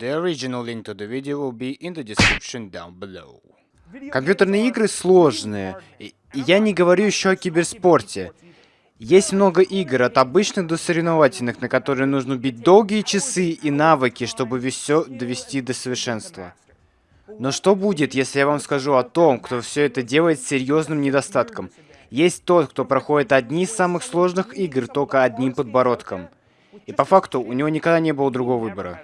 The original link to the video will be in the description down below. Компьютерные игры сложные, и я не говорю еще о киберспорте. Есть много игр, от обычных до соревновательных, на которые нужно бить долгие часы и навыки, чтобы все довести до совершенства. Но что будет, если я вам скажу о том, кто все это делает с серьезным недостатком? Есть тот, кто проходит одни из самых сложных игр только одним подбородком. И по факту у него никогда не было другого выбора.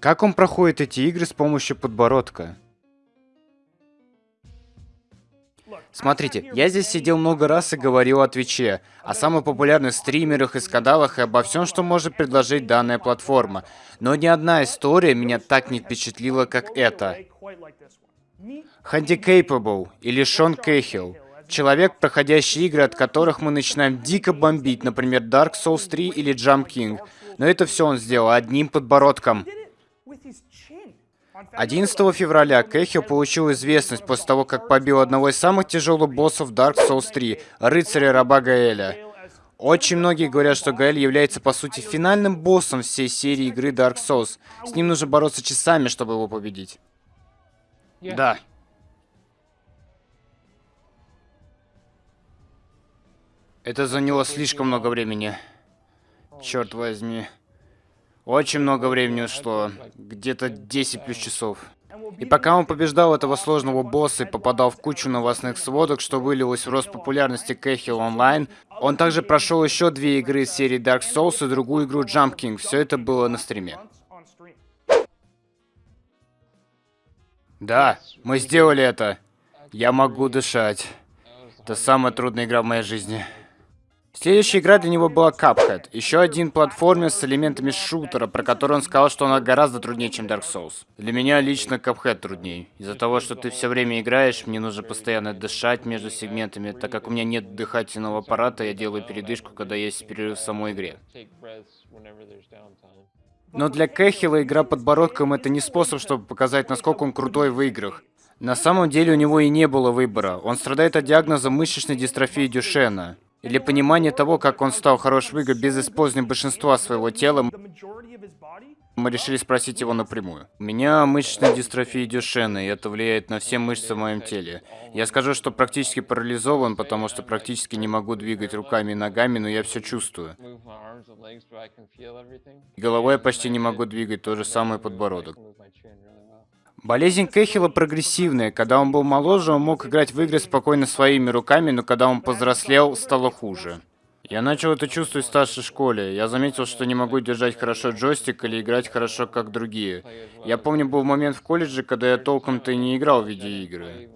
Как он проходит эти игры с помощью подбородка? Смотрите, я здесь сидел много раз и говорил о Твиче, о самых популярных стримерах и скандалах и обо всем, что может предложить данная платформа. Но ни одна история меня так не впечатлила, как эта. Handicapable или Шон Кейхилл. Человек, проходящий игры, от которых мы начинаем дико бомбить, например, Dark Souls 3 или Jump King. Но это все он сделал одним подбородком. 11 февраля Кэхио получил известность после того, как побил одного из самых тяжелых боссов Dark Souls 3, рыцаря раба Гаэля. Очень многие говорят, что Гаэль является по сути финальным боссом всей серии игры Dark Souls. С ним нужно бороться часами, чтобы его победить. Да. Это заняло слишком много времени. Черт возьми. Очень много времени ушло. Где-то 10 плюс часов. И пока он побеждал этого сложного босса и попадал в кучу новостных сводок, что вылилось в рост популярности Кэхилл онлайн, он также прошел еще две игры из серии Dark Souls и другую игру Jump King. Все это было на стриме. Да, мы сделали это. Я могу дышать. Это самая трудная игра в моей жизни. Следующая игра для него была Cuphead. Еще один платформер с элементами шутера, про который он сказал, что она гораздо труднее, чем Dark Souls. Для меня лично Cuphead труднее. Из-за того, что ты все время играешь, мне нужно постоянно дышать между сегментами. Так как у меня нет дыхательного аппарата, я делаю передышку, когда есть перерыв в самой игре. Но для Кэхилла игра подбородком это не способ, чтобы показать, насколько он крутой в играх. На самом деле у него и не было выбора. Он страдает от диагноза мышечной дистрофии Дюшена. Или понимание того, как он стал хорош в игры без использования большинства своего тела, мы решили спросить его напрямую. У меня мышечная дистрофия Дюшена, и это влияет на все мышцы в моем теле. Я скажу, что практически парализован, потому что практически не могу двигать руками и ногами, но я все чувствую. Головой я почти не могу двигать, то же самое подбородок. Болезнь Кэхилла прогрессивная. Когда он был моложе, он мог играть в игры спокойно своими руками, но когда он повзрослел, стало хуже. Я начал это чувствовать в старшей школе. Я заметил, что не могу держать хорошо джойстик или играть хорошо, как другие. Я помню, был момент в колледже, когда я толком-то и не играл в видеоигры.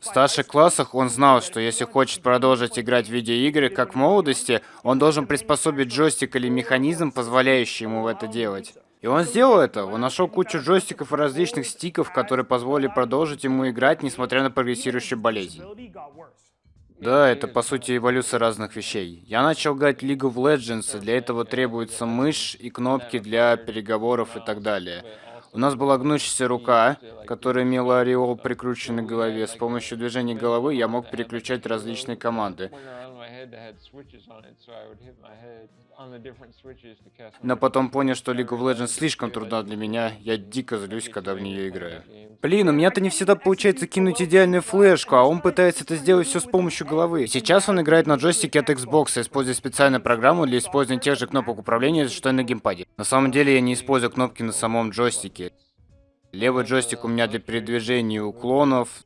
В старших классах он знал, что если хочет продолжить играть в видеоигры, как в молодости, он должен приспособить джойстик или механизм, позволяющий ему это делать. И он сделал это. Он нашел кучу джойстиков и различных стиков, которые позволили продолжить ему играть, несмотря на прогрессирующую болезнь. Да, это по сути эволюция разных вещей. Я начал играть League of Legends, и для этого требуется мышь и кнопки для переговоров и так далее. У нас была гнущаяся рука, которая имела ореол прикрученный к голове. С помощью движения головы я мог переключать различные команды. Но потом понял, что League of Legends слишком трудна для меня. Я дико злюсь, когда в нее играю. Блин, у меня-то не всегда получается кинуть идеальную флешку, а он пытается это сделать все с помощью головы. Сейчас он играет на джойстике от Xbox, используя специальную программу для использования тех же кнопок управления, что и на геймпаде. На самом деле я не использую кнопки на самом джойстике. Левый джойстик у меня для передвижения уклонов.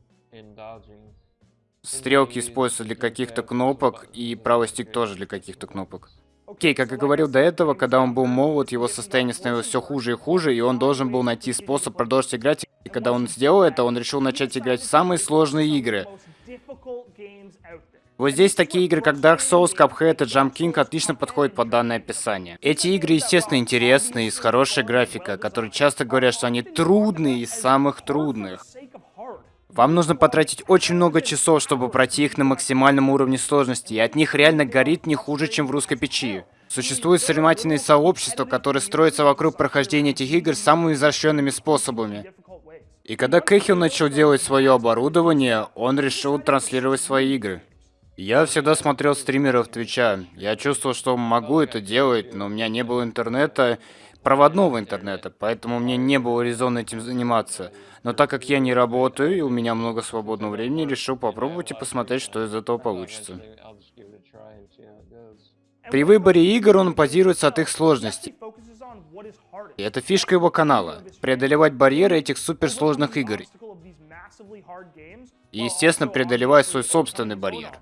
Стрелки используются для каких-то кнопок, и правый стик тоже для каких-то кнопок. Окей, как я говорил до этого, когда он был молод, его состояние становилось все хуже и хуже, и он должен был найти способ продолжить играть. И когда он сделал это, он решил начать играть в самые сложные игры. Вот здесь такие игры, как Dark Souls, Cuphead и Jump King отлично подходят под данное описание. Эти игры, естественно, интересные и с хорошей графикой, которые часто говорят, что они трудные из самых трудных. Вам нужно потратить очень много часов, чтобы пройти их на максимальном уровне сложности, и от них реально горит не хуже, чем в русской печи. Существуют соревновательные сообщества, которые строятся вокруг прохождения этих игр самыми изощренными способами. И когда Кэхилл начал делать свое оборудование, он решил транслировать свои игры. Я всегда смотрел стримеров Твича. Я чувствовал, что могу это делать, но у меня не было интернета, проводного интернета, поэтому мне не было резона этим заниматься. Но так как я не работаю и у меня много свободного времени, решил попробовать и посмотреть, что из этого получится. При выборе игр он базируется от их сложности. И это фишка его канала — преодолевать барьеры этих суперсложных игр. И, естественно, преодолевать свой собственный барьер.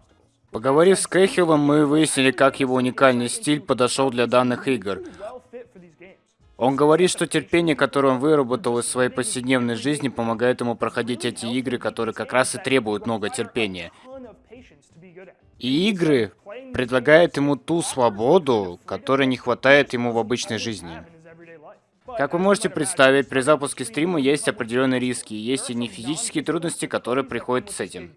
Поговорив с Кэхиллом, мы выяснили, как его уникальный стиль подошел для данных игр. Он говорит, что терпение, которое он выработал из своей повседневной жизни, помогает ему проходить эти игры, которые как раз и требуют много терпения. И игры предлагают ему ту свободу, которой не хватает ему в обычной жизни. Как вы можете представить, при запуске стрима есть определенные риски, есть и не физические трудности, которые приходят с этим.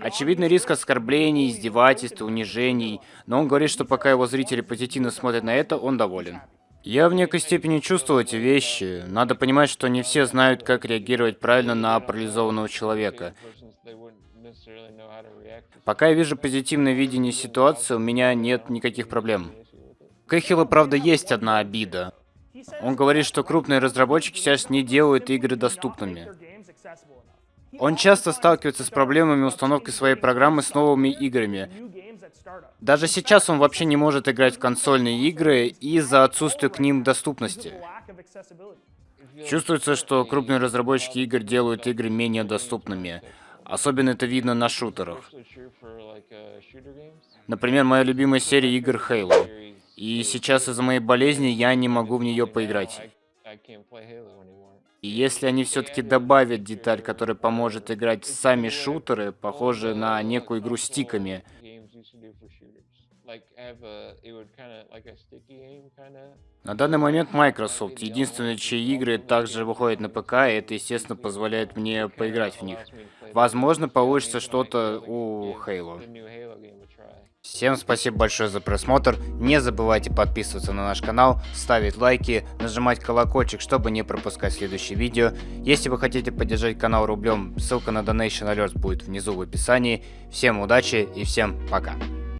Очевидный риск оскорблений, издевательств, унижений, но он говорит, что пока его зрители позитивно смотрят на это, он доволен. Я в некой степени чувствую эти вещи. Надо понимать, что не все знают, как реагировать правильно на парализованного человека. Пока я вижу позитивное видение ситуации, у меня нет никаких проблем. Кэхилла, правда, есть одна обида. Он говорит, что крупные разработчики сейчас не делают игры доступными. Он часто сталкивается с проблемами установки своей программы с новыми играми. Даже сейчас он вообще не может играть в консольные игры из-за отсутствия к ним доступности. Чувствуется, что крупные разработчики игр делают игры менее доступными. Особенно это видно на шутерах. Например, моя любимая серия игр Halo. И сейчас из-за моей болезни я не могу в нее поиграть. И если они все-таки добавят деталь, которая поможет играть сами шутеры, похожие на некую игру стиками, на данный момент Microsoft единственные, чьи игры также выходят на ПК, и это, естественно, позволяет мне поиграть в них. Возможно, получится что-то у Halo. Всем спасибо большое за просмотр. Не забывайте подписываться на наш канал, ставить лайки, нажимать колокольчик, чтобы не пропускать следующие видео. Если вы хотите поддержать канал рублем, ссылка на Donation Alert будет внизу в описании. Всем удачи и всем пока.